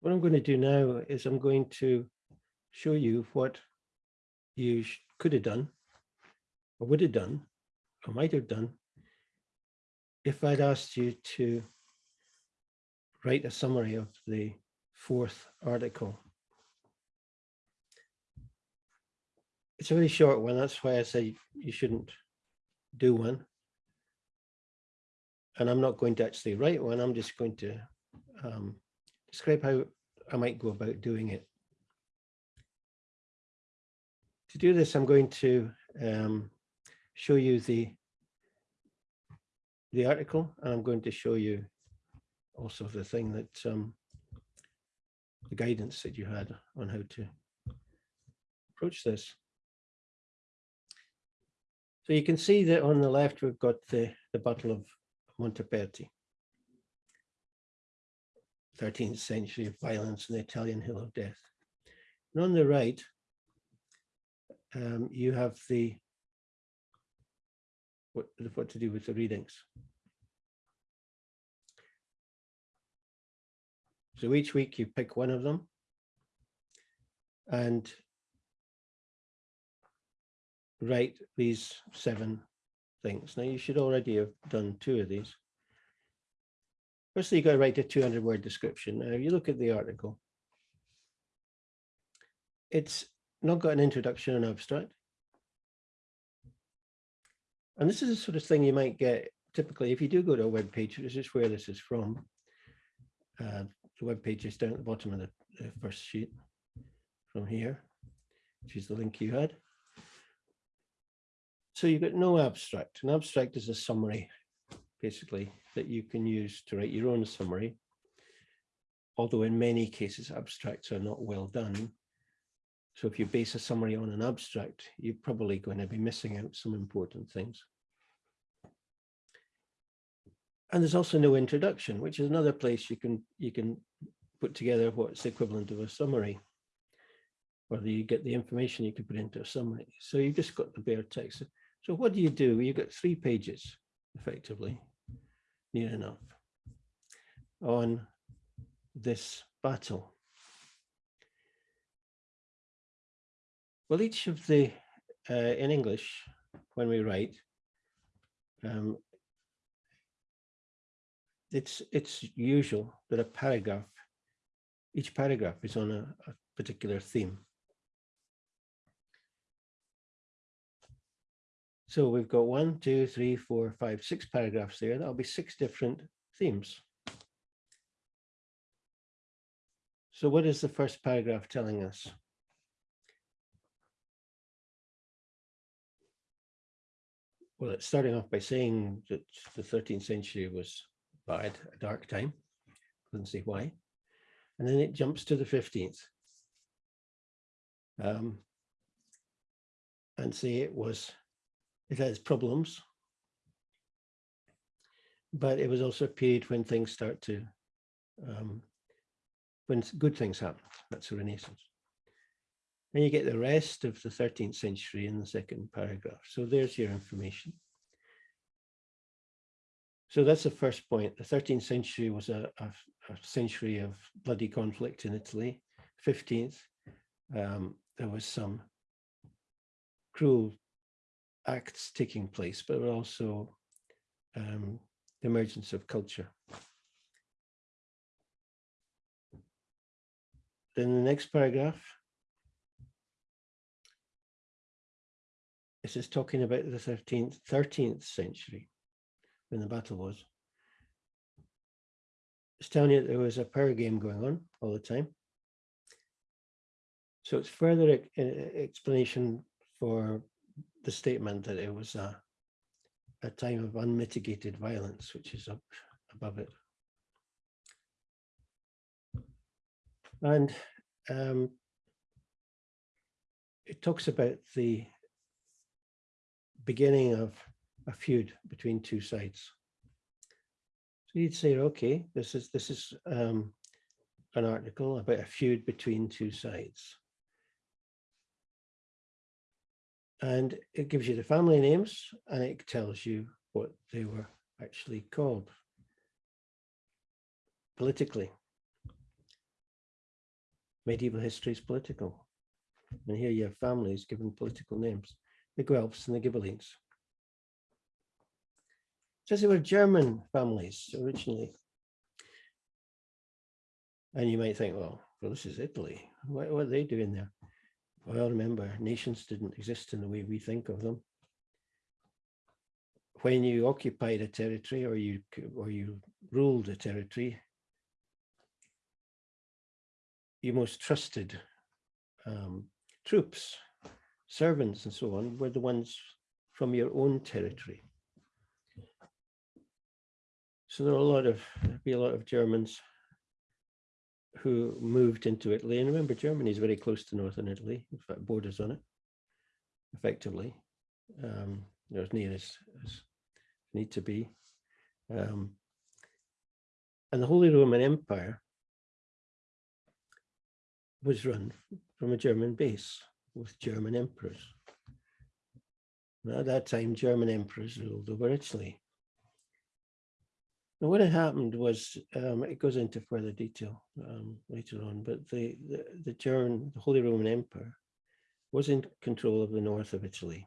What I'm going to do now is I'm going to show you what you could have done or would have done or might have done if I'd asked you to write a summary of the fourth article. It's a very short one. That's why I say you shouldn't do one. And I'm not going to actually write one. I'm just going to um, describe how I might go about doing it. To do this, I'm going to um, show you the the article, and I'm going to show you also the thing that um, the guidance that you had on how to approach this. So you can see that on the left, we've got the, the Battle of Montaperti. 13th century of violence in the Italian Hill of Death. And on the right, um, you have the what, what to do with the readings. So each week you pick one of them and write these seven things. Now you should already have done two of these. Firstly, you've got to write a 200 word description. Now, if you look at the article, it's not got an introduction and abstract. And this is the sort of thing you might get typically if you do go to a web page, this is where this is from. Uh, the web page is down at the bottom of the, the first sheet from here, which is the link you had. So you've got no abstract. An abstract is a summary, basically, that you can use to write your own summary. Although in many cases, abstracts are not well done. So if you base a summary on an abstract, you're probably going to be missing out some important things. And there's also no introduction, which is another place you can you can put together what's the equivalent of a summary. Whether you get the information you can put into a summary. So you've just got the bare text. So what do you do? You've got three pages, effectively, near enough, on this battle. Well, each of the, uh, in English, when we write, um, it's it's usual that a paragraph, each paragraph is on a, a particular theme. So we've got one, two, three, four, five, six paragraphs there. That'll be six different themes. So what is the first paragraph telling us? Well, it's starting off by saying that the 13th century was bad, a dark time. Couldn't see why. And then it jumps to the 15th. Um, and say it was, it has problems. But it was also a period when things start to, um, when good things happen. That's the Renaissance. And you get the rest of the 13th century in the second paragraph. So there's your information. So that's the first point. The 13th century was a, a, a century of bloody conflict in Italy. 15th, um, there was some cruel acts taking place, but also um, the emergence of culture. Then the next paragraph, this is talking about the 13th, 13th century when the battle was. It's telling you there was a power game going on all the time. So it's further explanation for the statement that it was a, a time of unmitigated violence, which is up above it. And um, it talks about the beginning of a feud between two sides. So you'd say, okay, this is this is um, an article about a feud between two sides. And it gives you the family names and it tells you what they were actually called politically. medieval history is political. And here you have families given political names, the Guelphs and the Ghibellines. Says they were German families originally. And you might think, well, well, this is Italy. What, what are they doing there? Well, remember, nations didn't exist in the way we think of them. When you occupied a territory or you or you ruled a territory, your most trusted um, troops, servants and so on were the ones from your own territory. So there are a lot of, be a lot of Germans who moved into Italy. And remember, Germany is very close to northern Italy, in fact, borders on it, effectively. Um, they're as near as, as need to be. Um, and the Holy Roman Empire was run from a German base with German emperors. And at that time, German emperors ruled over Italy. Now, what had happened was, um, it goes into further detail um, later on, but the, the, the German, the Holy Roman Empire was in control of the north of Italy.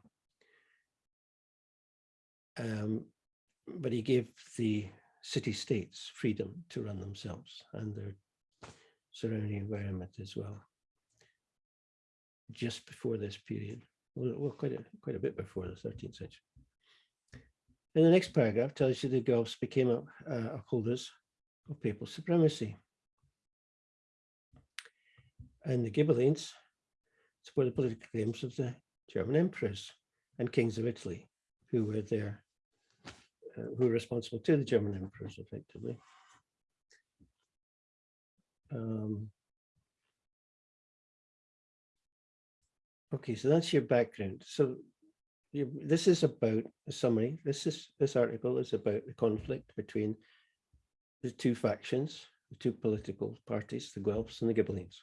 Um, but he gave the city-states freedom to run themselves and their surrounding environment as well. Just before this period, well, well quite a quite a bit before the 13th century. And the next paragraph tells you the Guelphs became uh, upholders of papal supremacy. And the Ghibellines supported the political claims of the German emperors and kings of Italy, who were there, uh, who were responsible to the German emperors effectively. Um, okay, so that's your background. So this is about a summary. This is this article is about the conflict between the two factions, the two political parties, the Guelphs and the Ghibellines.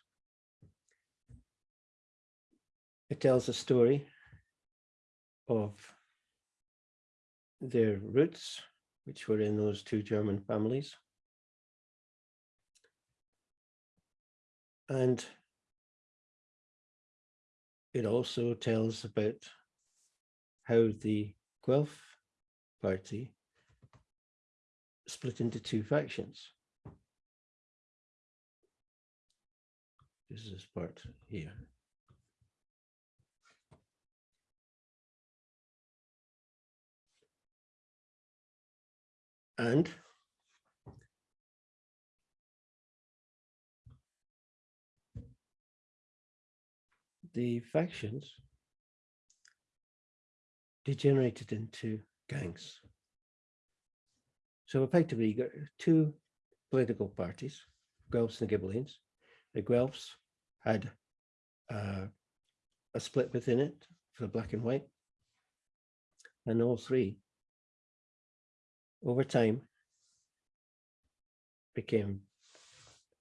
It tells a story of their roots, which were in those two German families, And it also tells about how the Guelph party split into two factions. This is this part here. And the factions degenerated into gangs. So effectively, you got two political parties, Guelphs and Ghibellines. The Guelphs had uh, a split within it for the black and white. And all three, over time, became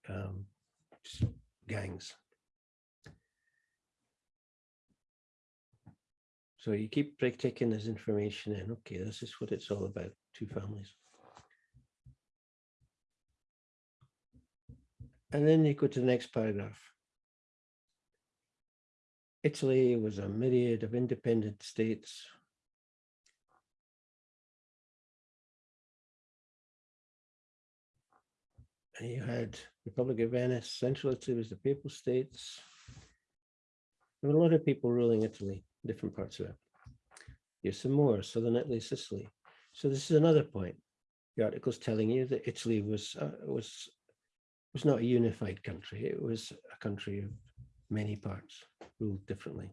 um, gangs. So you keep taking this information in. Okay, this is what it's all about, two families. And then you go to the next paragraph. Italy was a myriad of independent states. And you had Republic of Venice, Central Italy was the Papal States. There were a lot of people ruling Italy different parts of it. Here's some more, southern Italy, Sicily. So this is another point. The article's telling you that Italy was uh, was was not a unified country. It was a country of many parts, ruled differently.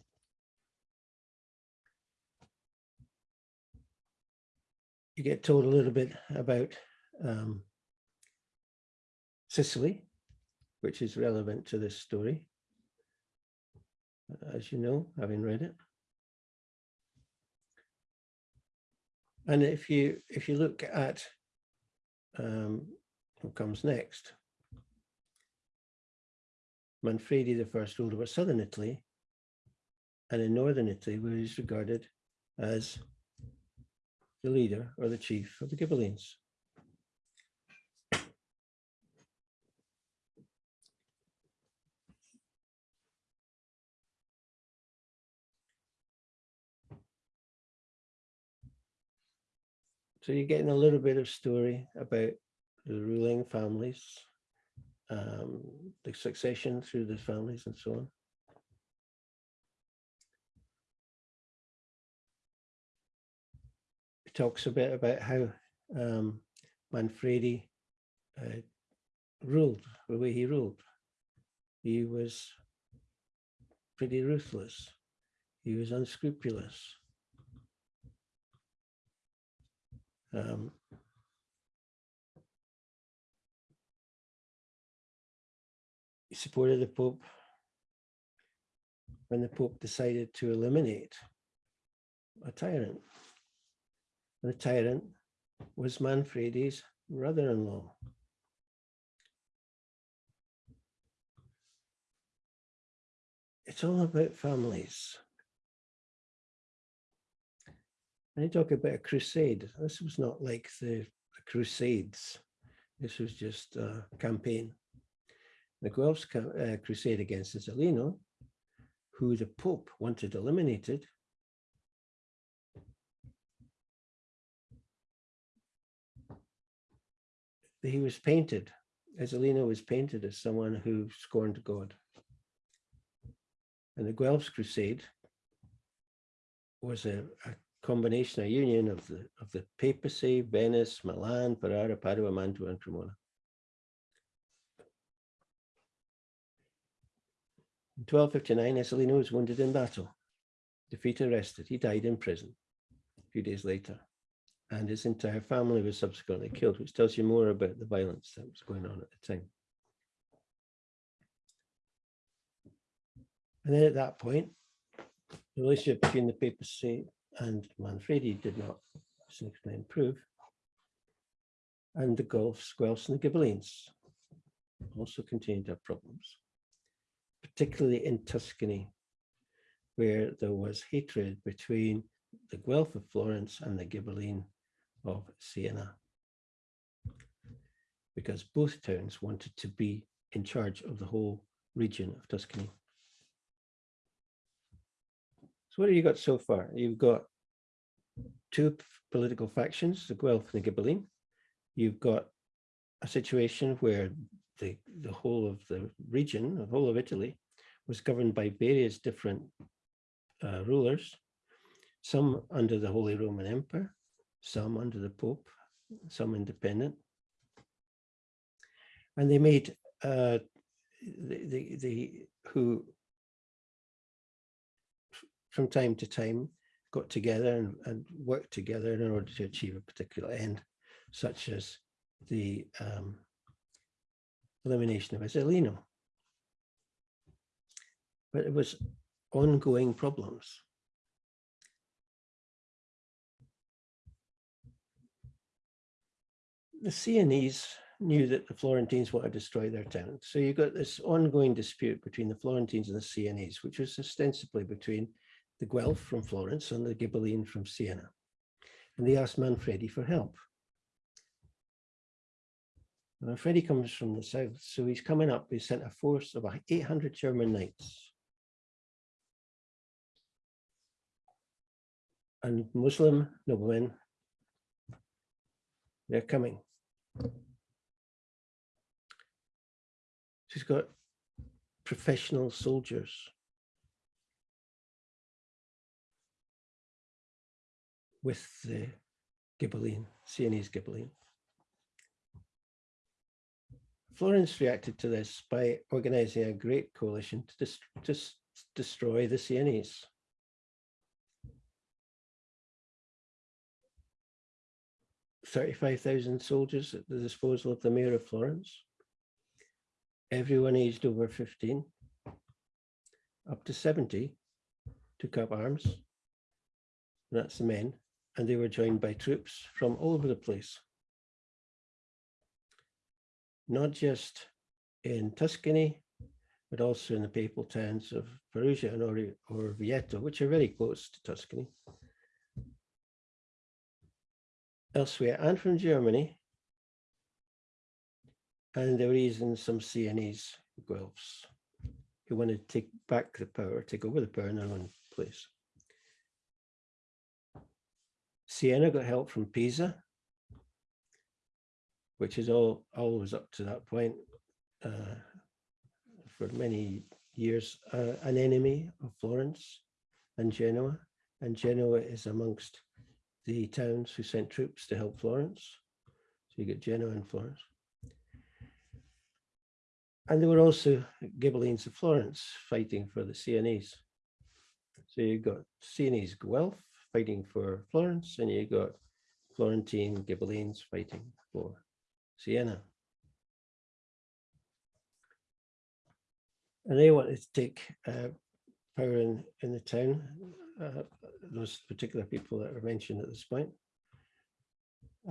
You get told a little bit about um, Sicily, which is relevant to this story, as you know, having read it. And if you if you look at um, what comes next, Manfredi the first ruled over southern Italy, and in northern Italy was regarded as the leader or the chief of the Ghibellines. So you're getting a little bit of story about the ruling families, um, the succession through the families and so on. It talks a bit about how um, Manfredi uh, ruled, the way he ruled. He was pretty ruthless. He was unscrupulous. Um, he supported the Pope when the Pope decided to eliminate a tyrant. and The tyrant was Manfredi's brother-in-law. It's all about families. When I talk about a crusade, this was not like the, the Crusades. This was just a campaign. The Guelphs uh, crusade against Ezzelino, who the Pope wanted eliminated, he was painted, Ezzelino was painted as someone who scorned God. And the Guelphs crusade was a, a combination, a union of the of the papacy, Venice, Milan, Ferrara, Padua, Mantua, and Cremona. In 1259, Ezzelino was wounded in battle, defeated, arrested. He died in prison a few days later, and his entire family was subsequently killed, which tells you more about the violence that was going on at the time. And then at that point, the relationship between the papacy and Manfredi did not significantly improve. And the Guelphs, Guelphs and the Ghibellines also continued have problems, particularly in Tuscany, where there was hatred between the Guelph of Florence and the Ghibelline of Siena, because both towns wanted to be in charge of the whole region of Tuscany. So what have you got so far? You've got two political factions, the Guelph and the Ghibelline. You've got a situation where the, the whole of the region, the whole of Italy, was governed by various different uh, rulers, some under the Holy Roman Empire, some under the Pope, some independent. And they made uh, the, the, the who from time to time got together and, and worked together in order to achieve a particular end, such as the um, elimination of Ezzelino. But it was ongoing problems. The Sienese knew that the Florentines wanted to destroy their town. So you got this ongoing dispute between the Florentines and the Sienese, which was ostensibly between the Guelph from Florence and the Ghibelline from Siena. And they asked Manfredi for help. Manfredi comes from the south, so he's coming up, he sent a force of 800 German knights. And Muslim noblemen, they're coming. She's got professional soldiers with the Ghibelline, Sienese Ghibelline. Florence reacted to this by organizing a great coalition to, dis to destroy the Sienese. Thirty-five thousand soldiers at the disposal of the mayor of Florence. Everyone aged over fifteen, up to seventy, took up arms. That's the men and they were joined by troops from all over the place. Not just in Tuscany, but also in the papal towns of Perugia and or Orvieto, which are very close to Tuscany. Elsewhere, and from Germany, and there were even some Sienese Guelphs who wanted to take back the power, take over the power in their own place. Siena got help from Pisa which is all always up to that point uh, for many years uh, an enemy of Florence and Genoa, and Genoa is amongst the towns who sent troops to help Florence. So you get Genoa and Florence. And there were also Ghibellines of Florence fighting for the Sienese. So you've got Sienese Guelph fighting for Florence, and you got Florentine Ghibellines fighting for Siena. And they wanted to take uh, power in, in the town, uh, those particular people that were mentioned at this point.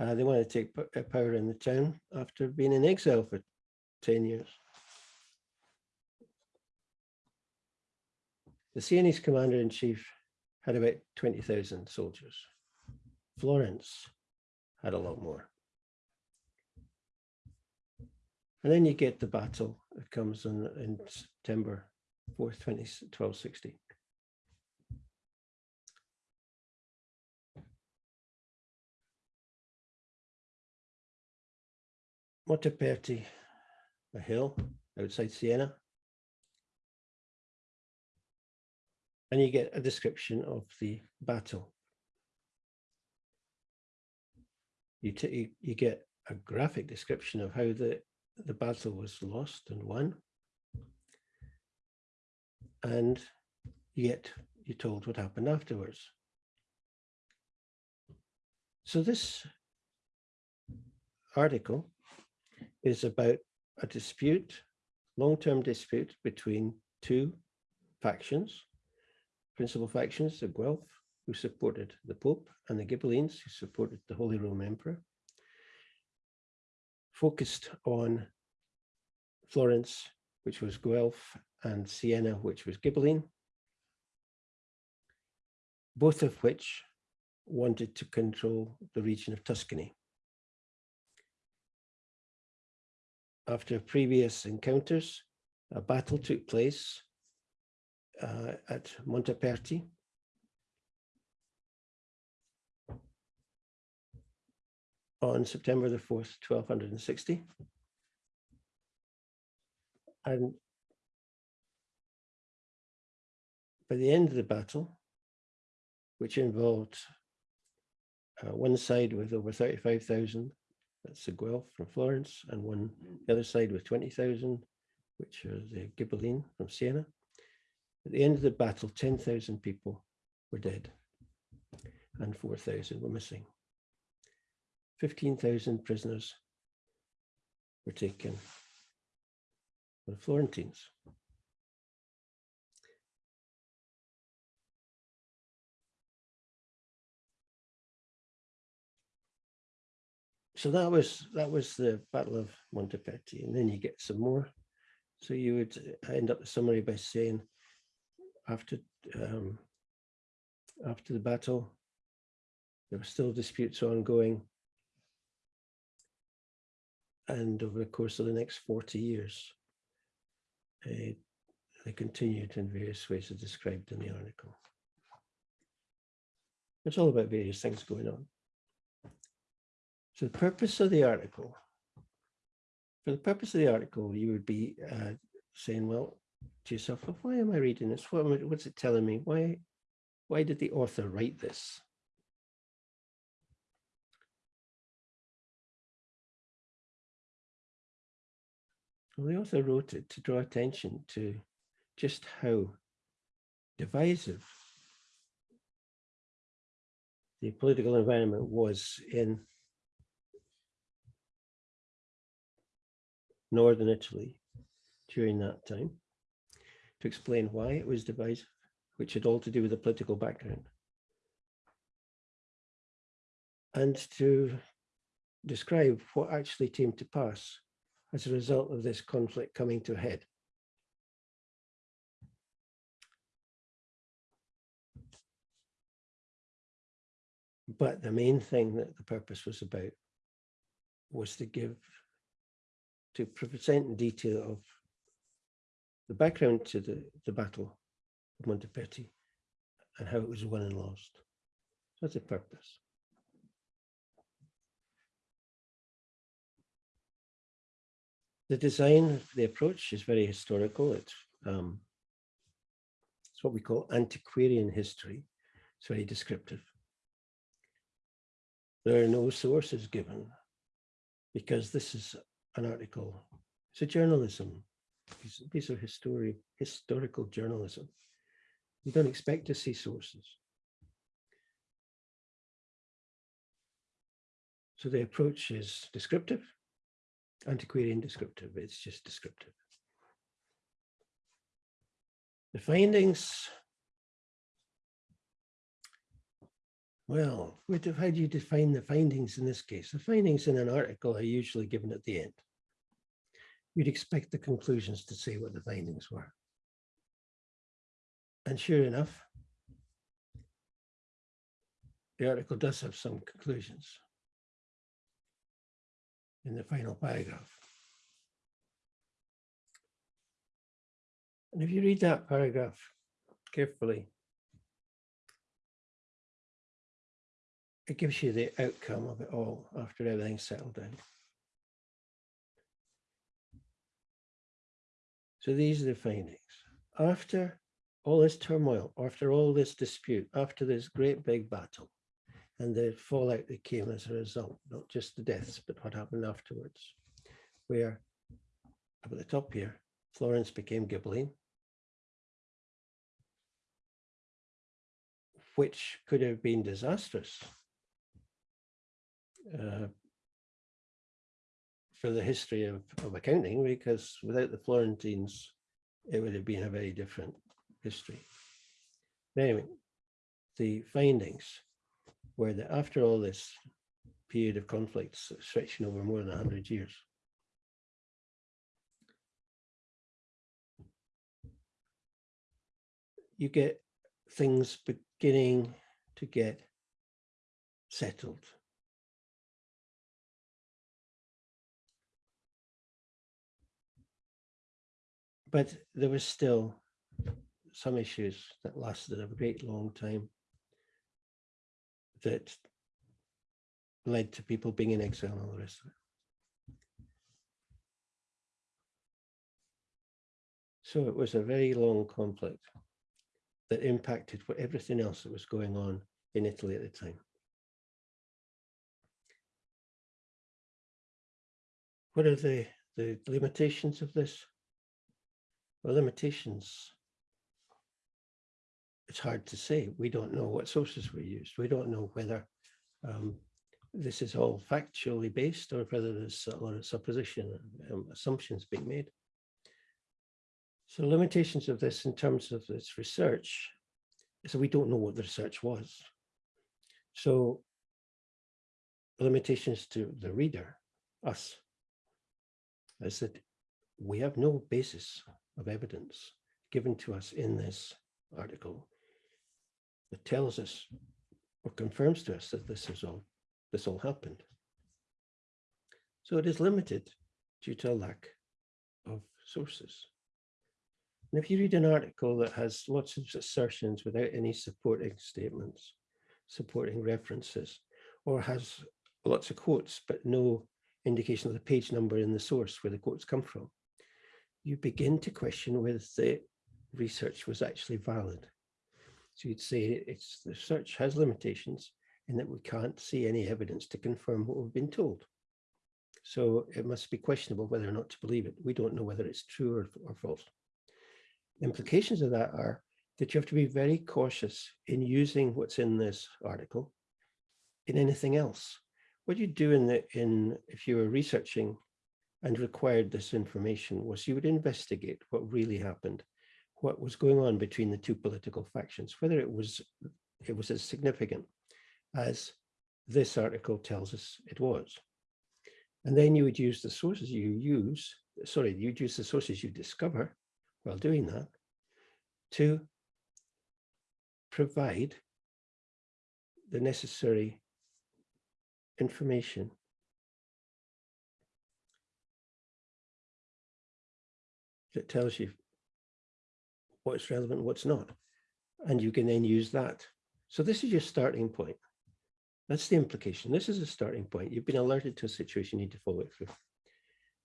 Uh, they wanted to take uh, power in the town after being in exile for 10 years. The Sienese commander-in-chief had about 20,000 soldiers. Florence had a lot more. And then you get the battle that comes in, in September 4th, 20, 1260. Montaperti, a hill outside Siena. And you get a description of the battle. You, you, you get a graphic description of how the, the battle was lost and won. And yet you're told what happened afterwards. So this article is about a dispute, long-term dispute between two factions, principal factions, the Guelph, who supported the Pope, and the Ghibellines, who supported the Holy Roman Emperor, focused on Florence, which was Guelph, and Siena, which was Ghibelline, both of which wanted to control the region of Tuscany. After previous encounters, a battle took place uh, at Montaperti. on September the 4th, 1260. And by the end of the battle, which involved uh, one side with over 35,000 that's the Guelph from Florence, and one the other side with 20,000, which are the Ghibelline from Siena. At the end of the battle, 10,000 people were dead and 4,000 were missing. 15,000 prisoners were taken by the Florentines. so that was that was the Battle of Montaperti, and then you get some more. So you would end up the summary by saying, after um, after the battle, there were still disputes ongoing, and over the course of the next 40 years, uh, they continued in various ways as described in the article. It's all about various things going on. So the purpose of the article, for the purpose of the article, you would be uh, saying, well, to yourself, well, why am I reading this? What, what's it telling me? Why, why did the author write this? Well, the author wrote it to draw attention to just how divisive the political environment was in northern Italy during that time explain why it was divisive, which had all to do with the political background. And to describe what actually came to pass as a result of this conflict coming to a head. But the main thing that the purpose was about was to give to present in detail of the background to the, the Battle of Montaperti and how it was won and lost. That's the purpose. The design, the approach is very historical. It's, um, it's what we call antiquarian history. It's very descriptive. There are no sources given because this is an article. It's a journalism. These, these are history, historical journalism. You don't expect to see sources. So the approach is descriptive, antiquarian descriptive, it's just descriptive. The findings, well, how do you define the findings in this case? The findings in an article are usually given at the end. You'd expect the conclusions to say what the findings were. And sure enough, the article does have some conclusions in the final paragraph. And if you read that paragraph carefully, it gives you the outcome of it all after everything's settled down. So these are the findings. After all this turmoil, after all this dispute, after this great big battle, and the fallout that came as a result, not just the deaths, but what happened afterwards, where up at the top here, Florence became Ghibelline, which could have been disastrous uh, for the history of, of accounting, because without the Florentines, it would have been a very different history. Anyway, the findings where the, after all this period of conflicts stretching over more than 100 years, you get things beginning to get settled. But there was still some issues that lasted a great long time that led to people being in exile and all the rest of it. So it was a very long conflict that impacted what everything else that was going on in Italy at the time. What are the, the limitations of this? Limitations it's hard to say. We don't know what sources were used. We don't know whether um, this is all factually based or whether there's a lot of supposition um, assumptions being made. So limitations of this in terms of this research is so we don't know what the research was. So limitations to the reader, us, is that we have no basis of evidence given to us in this article that tells us or confirms to us that this is all this all happened. So it is limited due to a lack of sources. And if you read an article that has lots of assertions without any supporting statements, supporting references, or has lots of quotes, but no indication of the page number in the source where the quotes come from, you begin to question whether the research was actually valid. So you'd say it's the search has limitations in that we can't see any evidence to confirm what we've been told. So it must be questionable whether or not to believe it. We don't know whether it's true or, or false. Implications of that are that you have to be very cautious in using what's in this article in anything else. What you do in the in if you were researching and required this information was you would investigate what really happened what was going on between the two political factions, whether it was it was as significant as this article tells us it was. And then you would use the sources you use, sorry, you'd use the sources you discover while doing that to provide the necessary information that tells you what's relevant, what's not. And you can then use that. So this is your starting point. That's the implication. This is a starting point. You've been alerted to a situation, you need to follow it through.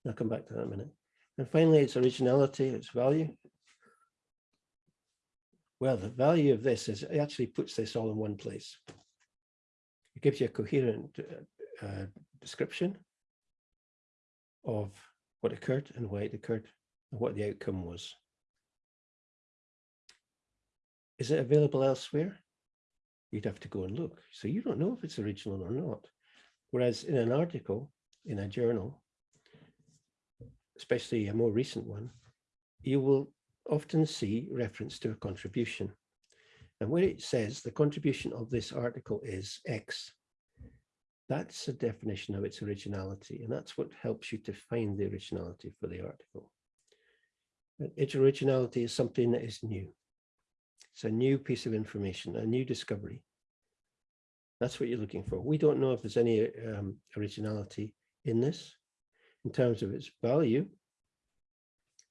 I'll come back to that in a minute. And finally, its originality, its value. Well, the value of this is it actually puts this all in one place. It gives you a coherent uh, description of what occurred and why it occurred and what the outcome was. Is it available elsewhere? You'd have to go and look. So you don't know if it's original or not. Whereas in an article, in a journal, especially a more recent one, you will often see reference to a contribution. And where it says the contribution of this article is X, that's a definition of its originality. And that's what helps you to find the originality for the article. Its originality is something that is new. It's a new piece of information, a new discovery. That's what you're looking for. We don't know if there's any um, originality in this. In terms of its value,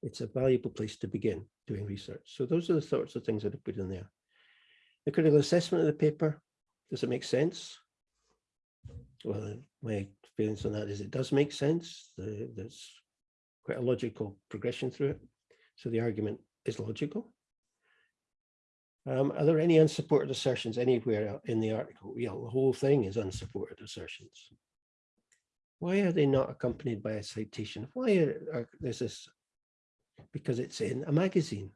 it's a valuable place to begin doing research. So those are the sorts of things that I put in there. The critical assessment of the paper, does it make sense? Well, my experience on that is it does make sense. The, there's quite a logical progression through it. So the argument is logical. Um, are there any unsupported assertions anywhere in the article? Yeah, the whole thing is unsupported assertions. Why are they not accompanied by a citation? Why are, are there's this? Because it's in a magazine.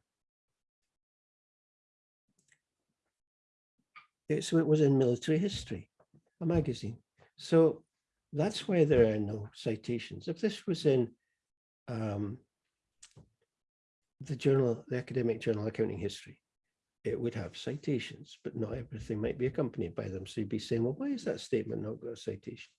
It, so it was in military history, a magazine. So that's why there are no citations. If this was in um, the journal, the academic journal accounting history, it would have citations, but not everything might be accompanied by them. So you'd be saying, well, why is that statement not got a citation?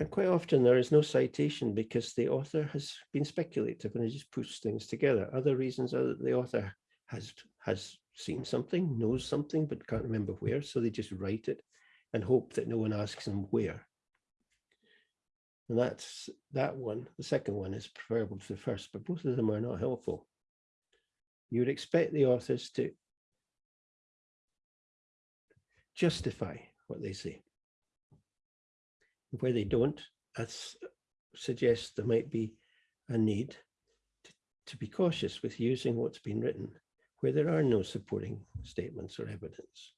And quite often there is no citation because the author has been speculative and he just puts things together. Other reasons are that the author has, has seen something, knows something, but can't remember where. So they just write it and hope that no one asks them where. And that's that one. The second one is preferable to the first, but both of them are not helpful you would expect the authors to justify what they say. Where they don't, that suggests there might be a need to, to be cautious with using what's been written where there are no supporting statements or evidence.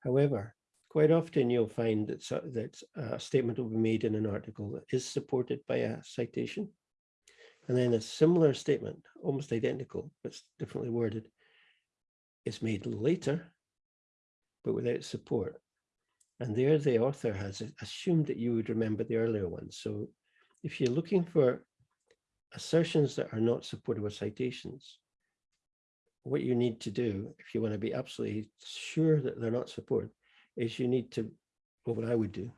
However, quite often you'll find that, that a statement will be made in an article that is supported by a citation and then a similar statement, almost identical, but differently worded, is made later, but without support. And there the author has assumed that you would remember the earlier one. So if you're looking for assertions that are not supported with citations, what you need to do, if you want to be absolutely sure that they're not supported, is you need to, well, what I would do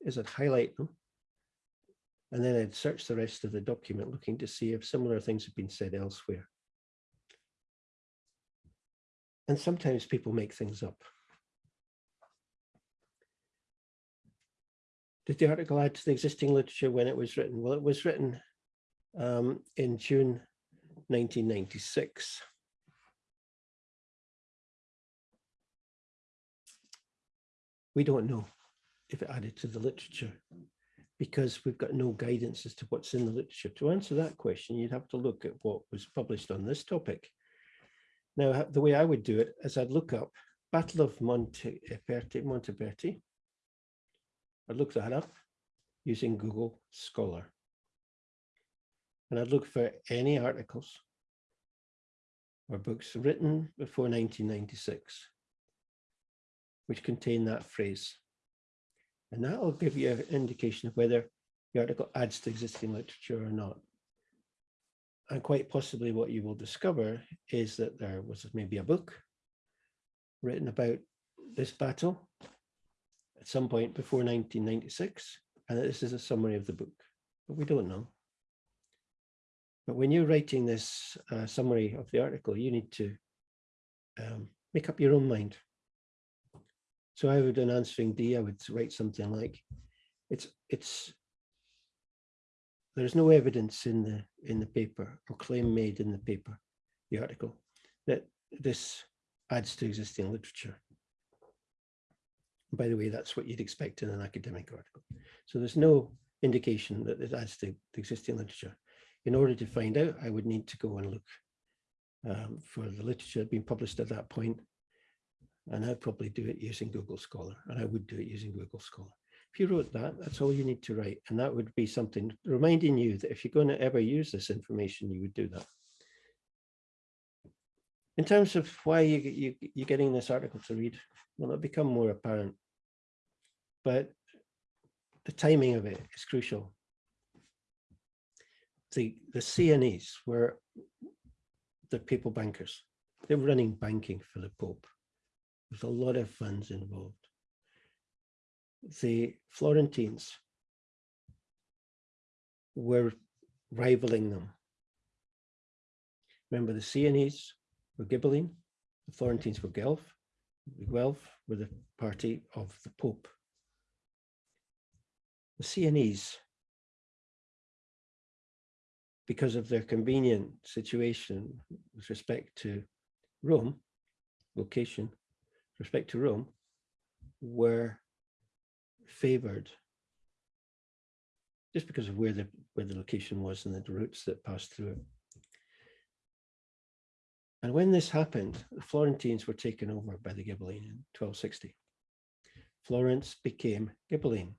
is I'd highlight them and then I'd search the rest of the document looking to see if similar things have been said elsewhere. And sometimes people make things up. Did the article add to the existing literature when it was written? Well, it was written um, in June 1996. We don't know if it added to the literature because we've got no guidance as to what's in the literature. To answer that question, you'd have to look at what was published on this topic. Now, the way I would do it is I'd look up Battle of Montaperti, eh, Montaperti. I'd look that up using Google Scholar. And I'd look for any articles or books written before 1996, which contain that phrase. And that will give you an indication of whether the article adds to existing literature or not. And quite possibly what you will discover is that there was maybe a book written about this battle at some point before 1996, and that this is a summary of the book, but we don't know. But when you're writing this uh, summary of the article, you need to um, make up your own mind. So I would, in answering D, I would write something like, it's, it's, there's no evidence in the, in the paper or claim made in the paper, the article, that this adds to existing literature. By the way, that's what you'd expect in an academic article. So there's no indication that it adds to the existing literature. In order to find out, I would need to go and look um, for the literature being published at that point. And I'd probably do it using Google Scholar, and I would do it using Google Scholar. If you wrote that, that's all you need to write. And that would be something reminding you that if you're going to ever use this information, you would do that. In terms of why you, you, you're getting this article to read, well, it'll become more apparent. But the timing of it is crucial. The, the Sienese were the papal bankers. They were running banking for the Pope. There's a lot of funds involved. The Florentines were rivaling them. Remember the Sienese were Ghibelline, the Florentines were Guelph, the Guelph were the party of the Pope. The Sienese, because of their convenient situation with respect to Rome, location, respect to Rome, were favored just because of where the where the location was and the routes that passed through it. And when this happened, the Florentines were taken over by the Ghibelline in 1260. Florence became Ghibelline.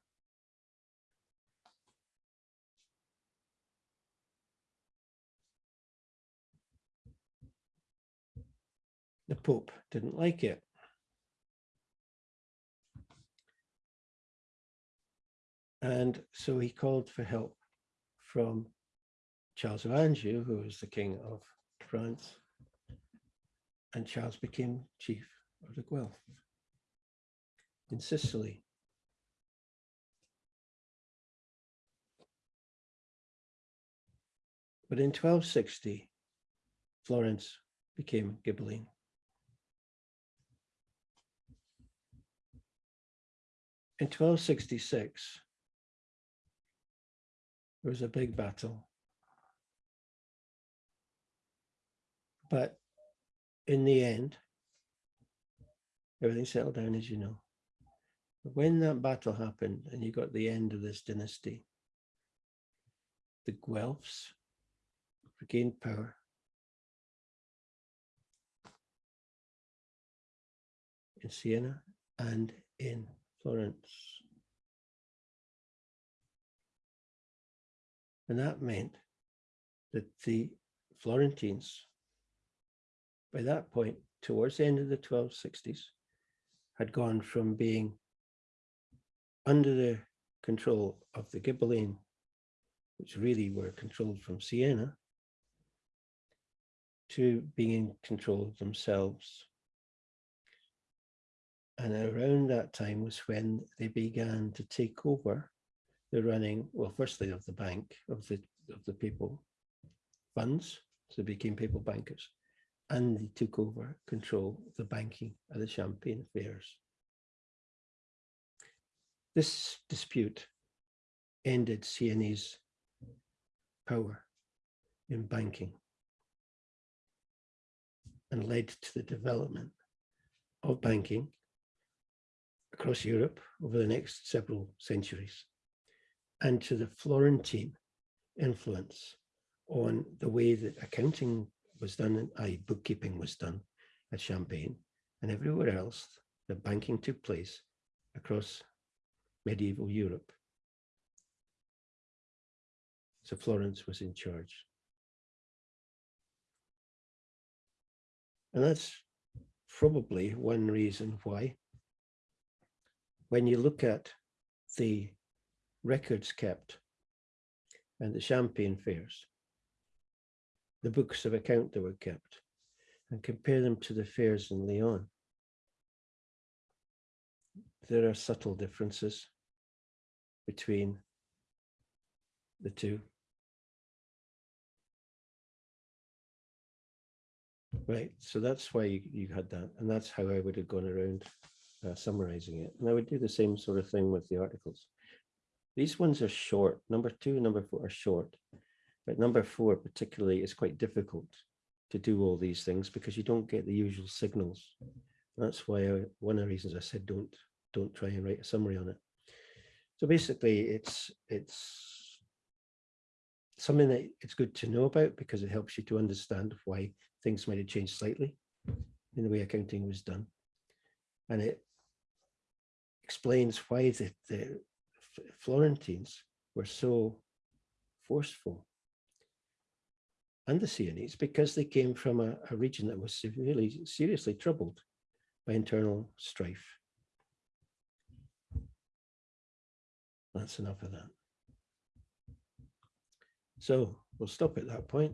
The Pope didn't like it. And so he called for help from Charles of Anjou, who was the king of France. And Charles became chief of the Guelph in Sicily. But in 1260, Florence became Ghibelline. In 1266, there was a big battle. But in the end, everything settled down, as you know. But when that battle happened and you got the end of this dynasty, the Guelphs regained power. in Siena and in Florence. And that meant that the Florentines, by that point, towards the end of the 1260s, had gone from being under the control of the Ghibelline, which really were controlled from Siena, to being in control of themselves. And around that time was when they began to take over the running, well, firstly of the bank, of the of the papal funds, so they became papal bankers, and they took over control of the banking of the Champagne affairs. This dispute ended Sienese power in banking and led to the development of banking across Europe over the next several centuries and to the Florentine influence on the way that accounting was done, i.e. bookkeeping was done at Champagne and everywhere else that banking took place across medieval Europe. So Florence was in charge. And that's probably one reason why when you look at the records kept and the champagne fairs, the books of account that were kept, and compare them to the fairs in Lyon. There are subtle differences between the two. Right, so that's why you, you had that, and that's how I would have gone around uh, summarizing it. And I would do the same sort of thing with the articles. These ones are short. Number two, number four are short. But number four particularly is quite difficult to do all these things because you don't get the usual signals. That's why I, one of the reasons I said don't don't try and write a summary on it. So basically, it's, it's something that it's good to know about because it helps you to understand why things might have changed slightly in the way accounting was done. And it explains why the, the Florentines were so forceful. And the Sienese, because they came from a, a region that was severely, seriously troubled by internal strife. That's enough of that. So we'll stop at that point.